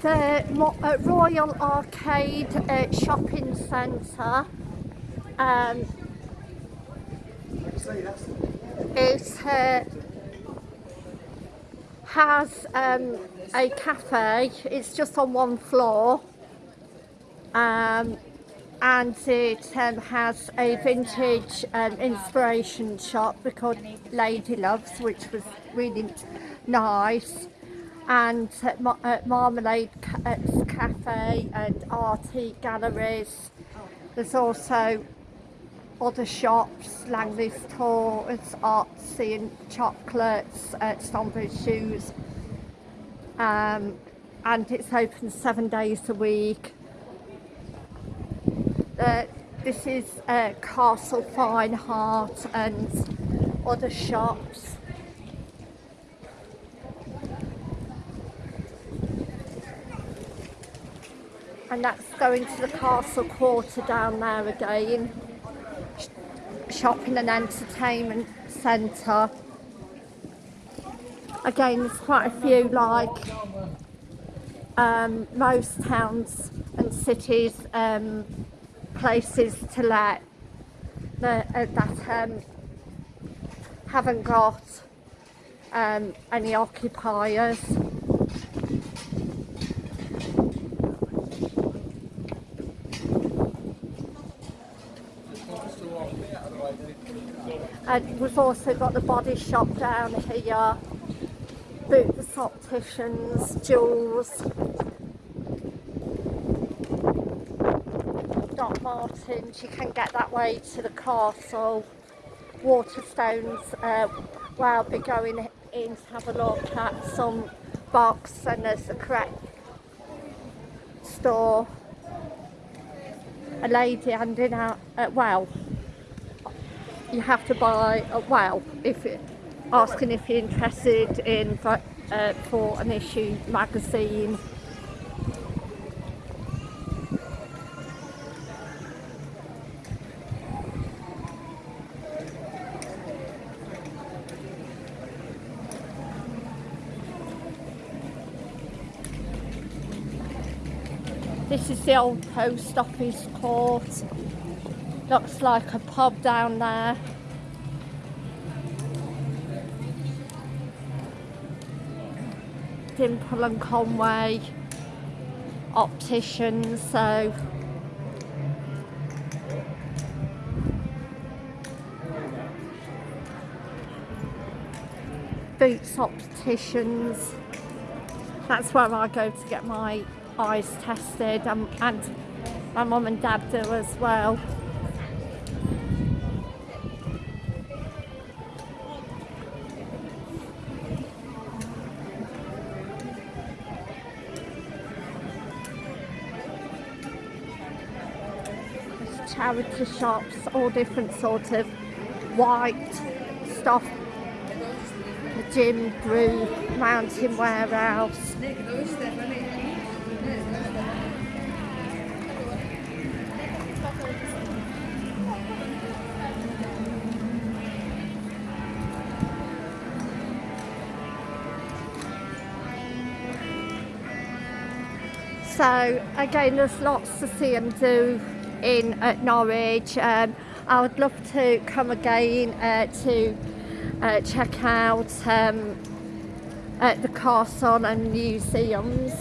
the uh, Royal Arcade uh, Shopping Centre um, is uh, has um, a cafe. It's just on one floor, um, and it um, has a vintage um, inspiration shop called Lady Loves, which was really nice. And uh, Ma- uh, Marmalade uh, Cafe and arty galleries. There's also other shops, Langley's Tours, artsy and chocolates, uh, Stonebridge shoes. Um, and it's open seven days a week. Uh, this is uh, Castle Fine Art and other shops. And that's going to the Castle Quarter down there again. Shopping and entertainment centre. Again, there's quite a few like um, most towns and cities um, places to let the, uh, that um, haven't got um, any occupiers. And we've also got the body shop down here, Boots Opticians, Joules, Doc Martens, you can get that way to the castle, Waterstones, uh, where I'll be going in to have a look at some box and there's the correct store. A lady handing out, uh, well, you have to buy a well if asking if you're interested in uh, for an issue magazine this is the old post office court. Looks like a pub down there. Dipple and Conway opticians so. Boots opticians. That's where I go to get my eyes tested um, and my mum and dad do as well charity shops, all different sort of white stuff. The gym, brew, mountain warehouse. So again, there's lots to see and do in at Norwich. Um, I would love to come again uh, to uh, check out um, at the castle and museums.